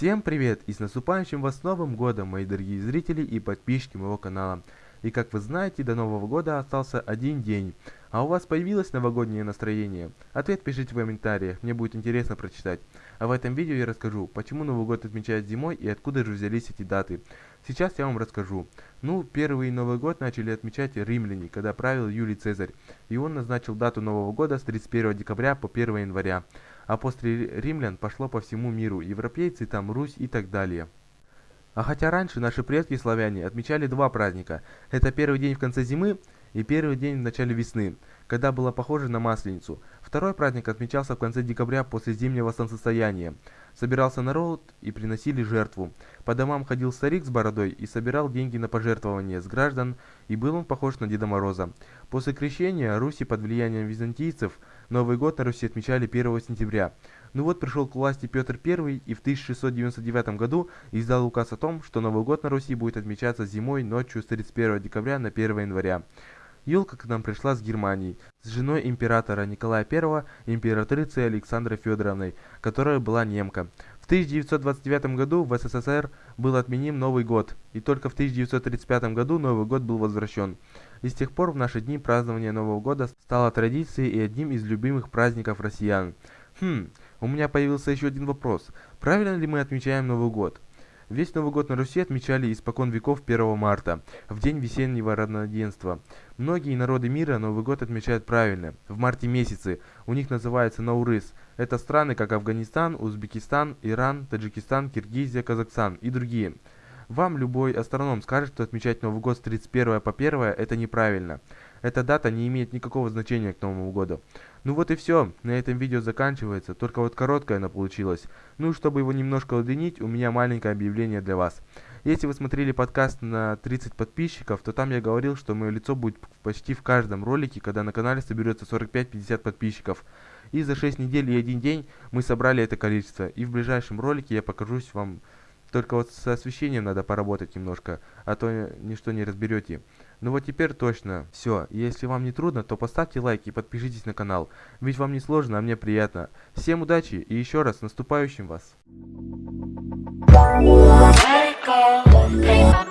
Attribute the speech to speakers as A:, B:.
A: Всем привет и с наступающим вас Новым Годом, мои дорогие зрители и подписчики моего канала. И как вы знаете, до Нового Года остался один день. А у вас появилось новогоднее настроение? Ответ пишите в комментариях, мне будет интересно прочитать. А в этом видео я расскажу, почему Новый Год отмечают зимой и откуда же взялись эти даты. Сейчас я вам расскажу. Ну, первый Новый Год начали отмечать римляне, когда правил Юлий Цезарь. И он назначил дату Нового Года с 31 декабря по 1 января. А после римлян пошло по всему миру, европейцы, там Русь и так далее. А хотя раньше наши предки славяне отмечали два праздника. Это первый день в конце зимы и первый день в начале весны, когда было похоже на Масленицу. Второй праздник отмечался в конце декабря после зимнего солнцестояния. Собирался народ и приносили жертву. По домам ходил старик с бородой и собирал деньги на пожертвования с граждан, и был он похож на Деда Мороза. После крещения Руси под влиянием византийцев Новый год на Руси отмечали 1 сентября. Ну вот пришел к власти Петр I и в 1699 году издал указ о том, что Новый год на Руси будет отмечаться зимой ночью с 31 декабря на 1 января. Юлка к нам пришла с Германии, с женой императора Николая I императрицей Александрой Федоровной, которая была немка. В 1929 году в СССР был отменен Новый год, и только в 1935 году Новый год был возвращен. И с тех пор в наши дни празднование Нового года стало традицией и одним из любимых праздников россиян. Хм, у меня появился еще один вопрос. Правильно ли мы отмечаем Новый год? Весь Новый год на Руси отмечали испокон веков 1 марта, в день весеннего равноденства. Многие народы мира Новый год отмечают правильно, в марте месяце. У них называется Наурыз. Это страны, как Афганистан, Узбекистан, Иран, Таджикистан, Киргизия, Казахстан и другие. Вам любой астроном скажет, что отмечать Новый год с 31 по 1 это неправильно. Эта дата не имеет никакого значения к Новому году. Ну вот и все, на этом видео заканчивается, только вот короткое оно получилось. Ну, чтобы его немножко удлинить, у меня маленькое объявление для вас. Если вы смотрели подкаст на 30 подписчиков, то там я говорил, что мое лицо будет почти в каждом ролике, когда на канале соберется 45-50 подписчиков. И за 6 недель и 1 день мы собрали это количество. И в ближайшем ролике я покажусь вам только вот с освещением надо поработать немножко, а то ничто не разберете. Ну вот теперь точно. Все, если вам не трудно, то поставьте лайк и подпишитесь на канал. Ведь вам не сложно, а мне приятно. Всем удачи и еще раз наступающим вас. Let